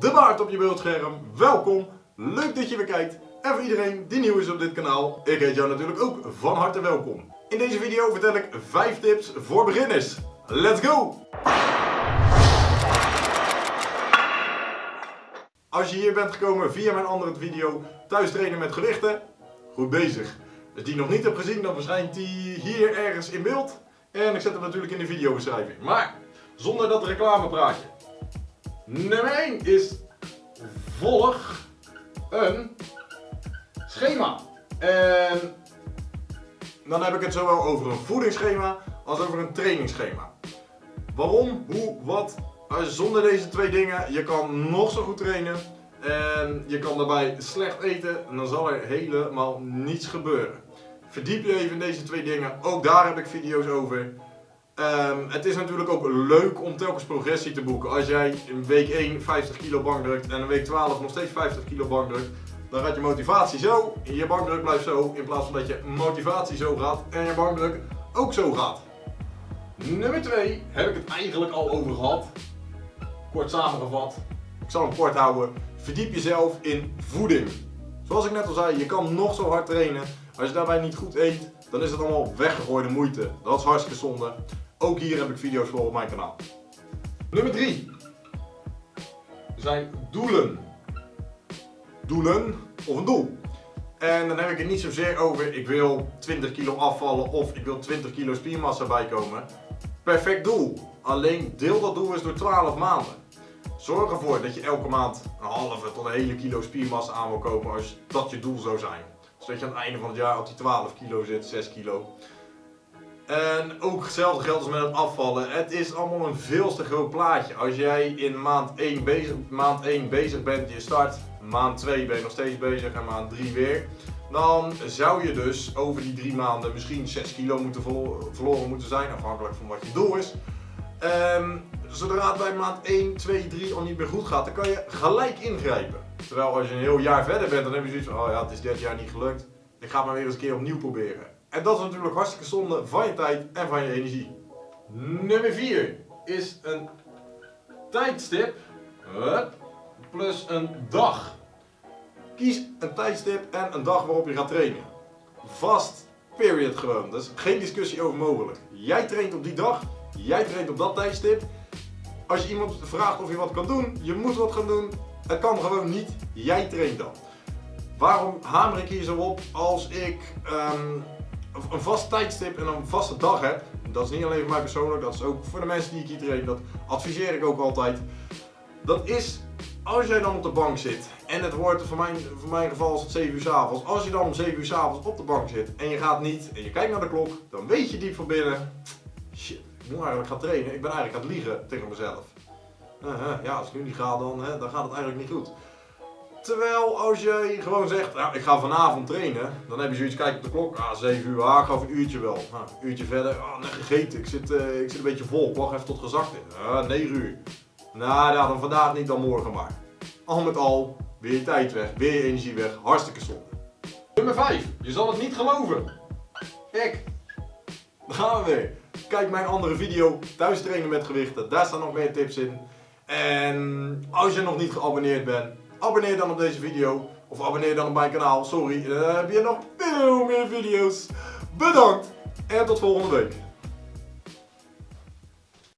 de baard op je beeldscherm. Welkom, leuk dat je weer kijkt. En voor iedereen die nieuw is op dit kanaal, ik heet jou natuurlijk ook van harte welkom. In deze video vertel ik 5 tips voor beginners. Let's go! Als je hier bent gekomen via mijn andere video thuis trainen met gewichten, goed bezig. Als die nog niet hebt gezien, dan verschijnt die hier ergens in beeld. En ik zet hem natuurlijk in de videobeschrijving. Maar zonder dat reclamepraatje. Nummer 1 is volg een schema. En dan heb ik het zowel over een voedingsschema als over een trainingsschema. Waarom, hoe, wat, zonder deze twee dingen, je kan nog zo goed trainen en je kan daarbij slecht eten en dan zal er helemaal niets gebeuren. Verdiep je even in deze twee dingen, ook daar heb ik video's over. Um, het is natuurlijk ook leuk om telkens progressie te boeken. Als jij in week 1 50 kilo bank drukt en in week 12 nog steeds 50 kilo bank drukt, dan gaat je motivatie zo, je bankdruk blijft zo, in plaats van dat je motivatie zo gaat en je bankdruk ook zo gaat. Nummer 2 heb ik het eigenlijk al over gehad. Kort samengevat. Ik zal hem kort houden. Verdiep jezelf in voeding. Zoals ik net al zei, je kan nog zo hard trainen. Als je daarbij niet goed eet, dan is het allemaal weggegooide moeite. Dat is hartstikke zonde. Ook hier heb ik video's voor op mijn kanaal. Nummer 3 zijn doelen. Doelen of een doel. En dan heb ik het niet zozeer over ik wil 20 kilo afvallen of ik wil 20 kilo spiermassa bijkomen. Perfect doel. Alleen deel dat doel eens door 12 maanden. Zorg ervoor dat je elke maand een halve tot een hele kilo spiermassa aan wil kopen als dat je doel zou zijn. Zodat je aan het einde van het jaar op die 12 kilo zit, 6 kilo. En ook hetzelfde geldt als met het afvallen. Het is allemaal een veel te groot plaatje. Als jij in maand 1 bezig, maand 1 bezig bent, je start, maand 2 ben je nog steeds bezig en maand 3 weer. Dan zou je dus over die 3 maanden misschien 6 kilo moeten verloren moeten zijn, afhankelijk van wat je doel is. Um, zodra het bij maand 1, 2, 3 al niet meer goed gaat, dan kan je gelijk ingrijpen. Terwijl als je een heel jaar verder bent, dan heb je zoiets van, oh ja, het is dit jaar niet gelukt. Ik ga het maar weer eens een keer opnieuw proberen. En dat is natuurlijk hartstikke zonde van je tijd en van je energie. Nummer 4 is een tijdstip plus een dag. Kies een tijdstip en een dag waarop je gaat trainen. Vast, period gewoon. Is geen discussie over mogelijk. Jij traint op die dag, jij traint op dat tijdstip. Als je iemand vraagt of je wat kan doen, je moet wat gaan doen. Het kan gewoon niet, jij traint dan. Waarom hamer ik hier zo op als ik um, een vast tijdstip en een vaste dag heb? Dat is niet alleen voor mij persoonlijk, dat is ook voor de mensen die ik hier train. Dat adviseer ik ook altijd. Dat is als jij dan op de bank zit en het wordt voor mijn, voor mijn geval is het 7 uur s avonds. Als je dan om 7 uur s avonds op de bank zit en je gaat niet en je kijkt naar de klok, dan weet je diep van binnen, shit, ik moet eigenlijk gaan trainen. Ik ben eigenlijk aan het liegen tegen mezelf. Uh, ja, als ik nu niet ga, dan, dan gaat het eigenlijk niet goed. Terwijl als jij gewoon zegt, nou, ik ga vanavond trainen, dan heb je zoiets, kijk op de klok, ah, 7 uur, ah, ik ga een uurtje wel. Nou, een uurtje verder, ah, net gegeten, ik zit, uh, ik zit een beetje vol, ik wacht even tot gezakt is. Ah, 9 uur. Nou ja, dan vandaag niet, dan morgen maar. Al met al, weer je tijd weg, weer je energie weg, hartstikke zonde. Nummer 5, je zal het niet geloven. Ik. Daar gaan we weer. Kijk mijn andere video, thuis trainen met gewichten, daar staan nog meer tips in. En als je nog niet geabonneerd bent, abonneer dan op deze video. Of abonneer dan op mijn kanaal, sorry. Dan heb je nog veel meer video's. Bedankt en tot volgende week.